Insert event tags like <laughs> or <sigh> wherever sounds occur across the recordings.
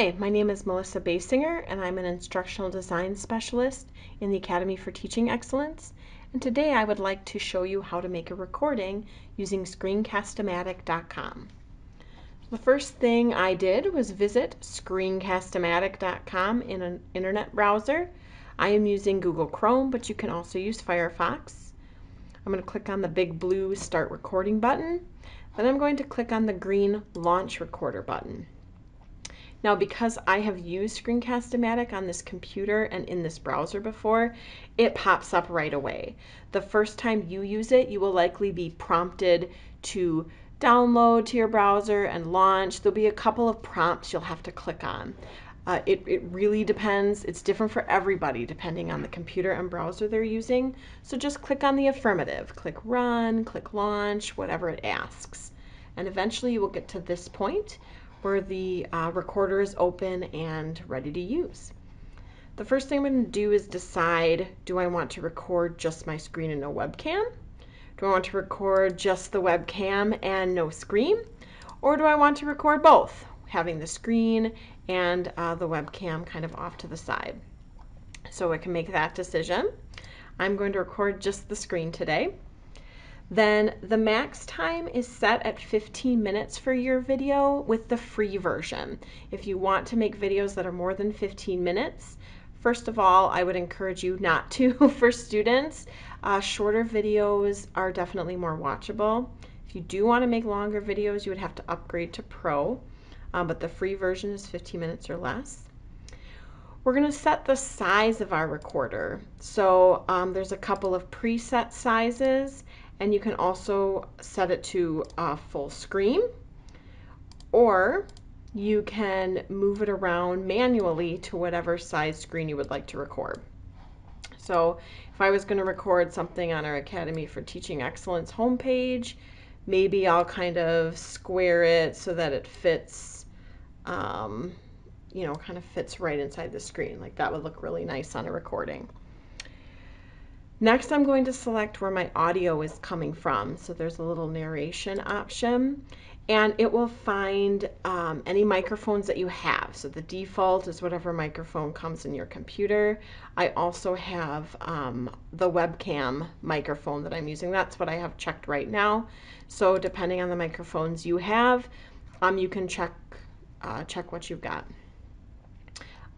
Hi, my name is Melissa Basinger and I'm an instructional design specialist in the Academy for Teaching Excellence. And today I would like to show you how to make a recording using screencast-o-matic.com. The first thing I did was visit screencast-o-matic.com in an internet browser. I am using Google Chrome, but you can also use Firefox. I'm going to click on the big blue Start Recording button. Then I'm going to click on the green Launch Recorder button. Now because I have used Screencast-O-Matic on this computer and in this browser before, it pops up right away. The first time you use it, you will likely be prompted to download to your browser and launch. There'll be a couple of prompts you'll have to click on. Uh, it, it really depends. It's different for everybody depending on the computer and browser they're using. So just click on the affirmative. Click run, click launch, whatever it asks. And eventually you will get to this point where the uh, recorder is open and ready to use. The first thing I'm going to do is decide, do I want to record just my screen and no webcam? Do I want to record just the webcam and no screen? Or do I want to record both, having the screen and uh, the webcam kind of off to the side? So I can make that decision. I'm going to record just the screen today. Then the max time is set at 15 minutes for your video with the free version. If you want to make videos that are more than 15 minutes, first of all, I would encourage you not to <laughs> for students. Uh, shorter videos are definitely more watchable. If you do want to make longer videos, you would have to upgrade to Pro, um, but the free version is 15 minutes or less. We're going to set the size of our recorder. So um, there's a couple of preset sizes and you can also set it to uh, full screen or you can move it around manually to whatever size screen you would like to record. So if I was going to record something on our Academy for Teaching Excellence homepage, maybe I'll kind of square it so that it fits, um, you know, kind of fits right inside the screen. Like that would look really nice on a recording. Next, I'm going to select where my audio is coming from. So there's a little narration option and it will find um, any microphones that you have. So the default is whatever microphone comes in your computer. I also have um, the webcam microphone that I'm using. That's what I have checked right now. So depending on the microphones you have, um, you can check, uh, check what you've got.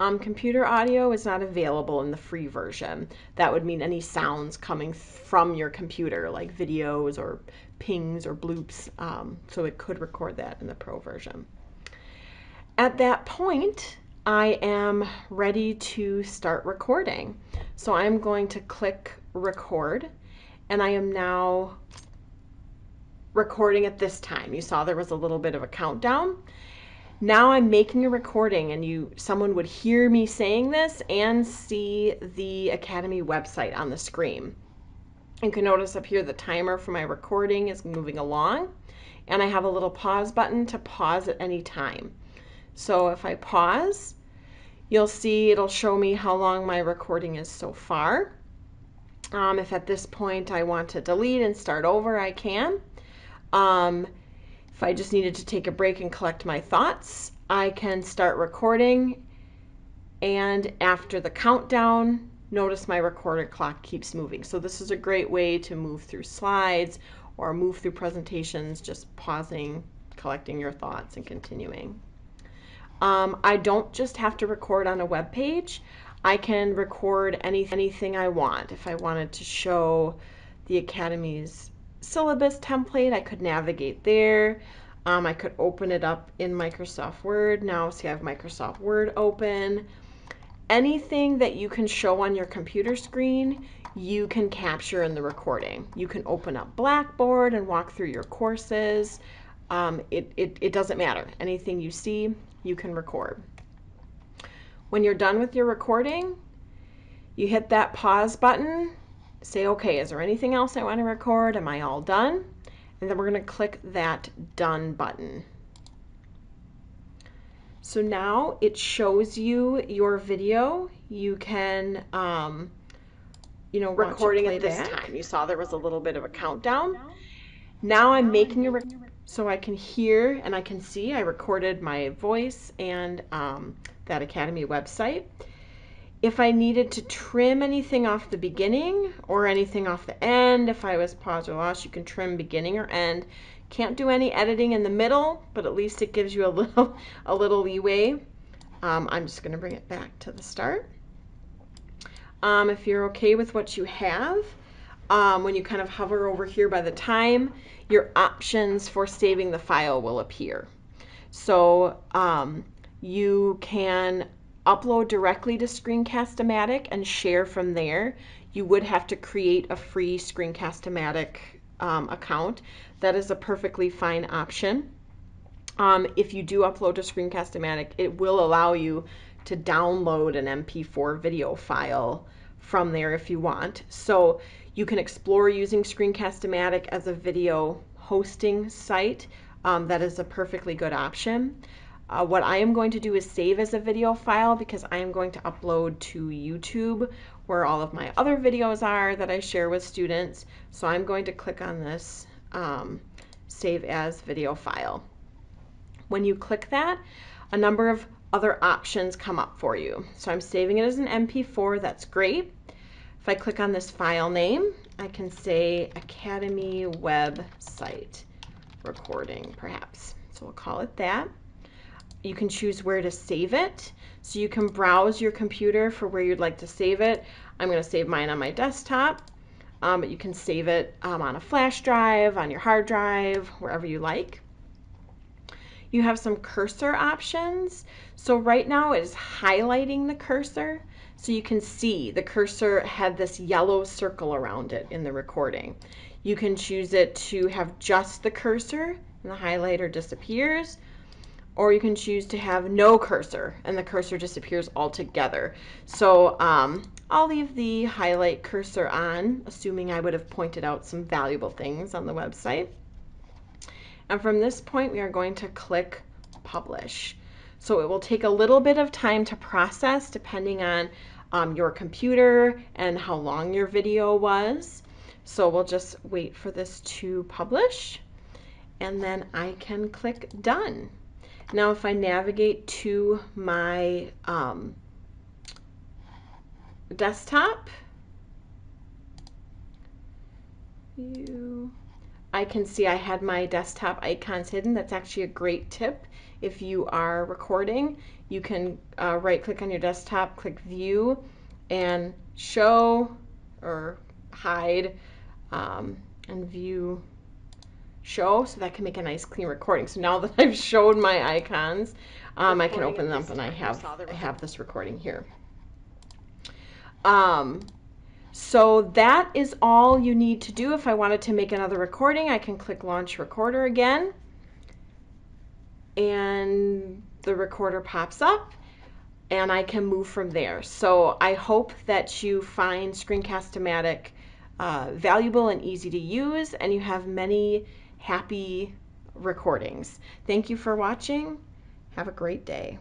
Um, computer audio is not available in the free version. That would mean any sounds coming from your computer, like videos or pings or bloops. Um, so it could record that in the pro version. At that point, I am ready to start recording. So I'm going to click record and I am now recording at this time. You saw there was a little bit of a countdown. Now I'm making a recording and you someone would hear me saying this and see the Academy website on the screen. You can notice up here the timer for my recording is moving along and I have a little pause button to pause at any time. So if I pause, you'll see it'll show me how long my recording is so far. Um, if at this point I want to delete and start over, I can. Um, if I just needed to take a break and collect my thoughts, I can start recording. And after the countdown, notice my recorder clock keeps moving. So this is a great way to move through slides or move through presentations, just pausing, collecting your thoughts and continuing. Um, I don't just have to record on a web page. I can record any, anything I want. If I wanted to show the Academy's syllabus template. I could navigate there. Um, I could open it up in Microsoft Word. Now see I have Microsoft Word open. Anything that you can show on your computer screen, you can capture in the recording. You can open up Blackboard and walk through your courses. Um, it, it, it doesn't matter. Anything you see, you can record. When you're done with your recording, you hit that pause button say, okay, is there anything else I want to record? Am I all done? And then we're going to click that done button. So now it shows you your video. You can, um, you know, recording at this time. You saw there was a little bit of a countdown. Now I'm making a recording so I can hear and I can see. I recorded my voice and um, that Academy website. If I needed to trim anything off the beginning or anything off the end, if I was paused or lost, you can trim beginning or end. Can't do any editing in the middle, but at least it gives you a <laughs> little a little leeway. Um, I'm just going to bring it back to the start. Um, if you're okay with what you have, um, when you kind of hover over here by the time, your options for saving the file will appear. So um, you can upload directly to Screencast-O-Matic and share from there. You would have to create a free Screencast-O-Matic um, account. That is a perfectly fine option. Um, if you do upload to Screencast-O-Matic, it will allow you to download an MP4 video file from there if you want. So you can explore using Screencast-O-Matic as a video hosting site. Um, that is a perfectly good option. Uh, what I am going to do is save as a video file because I am going to upload to YouTube where all of my other videos are that I share with students. So I'm going to click on this um, save as video file. When you click that, a number of other options come up for you. So I'm saving it as an MP4, that's great. If I click on this file name, I can say Academy website recording, perhaps. So we'll call it that. You can choose where to save it. So you can browse your computer for where you'd like to save it. I'm going to save mine on my desktop, um, but you can save it um, on a flash drive, on your hard drive, wherever you like. You have some cursor options. So right now it is highlighting the cursor. So you can see the cursor had this yellow circle around it in the recording. You can choose it to have just the cursor and the highlighter disappears, or you can choose to have no cursor and the cursor disappears altogether. So um, I'll leave the highlight cursor on, assuming I would have pointed out some valuable things on the website. And from this point, we are going to click publish. So it will take a little bit of time to process depending on um, your computer and how long your video was. So we'll just wait for this to publish and then I can click done. Now if I navigate to my um, desktop, you I can see I had my desktop icons hidden. That's actually a great tip. If you are recording, you can uh, right click on your desktop, click view, and show or hide um, and view show so that can make a nice clean recording. So now <laughs> that I've shown my icons, um, I can open them up and I have, I have this recording here. Um, so that is all you need to do. If I wanted to make another recording, I can click Launch Recorder again. And the recorder pops up and I can move from there. So I hope that you find Screencast-O-Matic uh, valuable and easy to use and you have many happy recordings. Thank you for watching. Have a great day.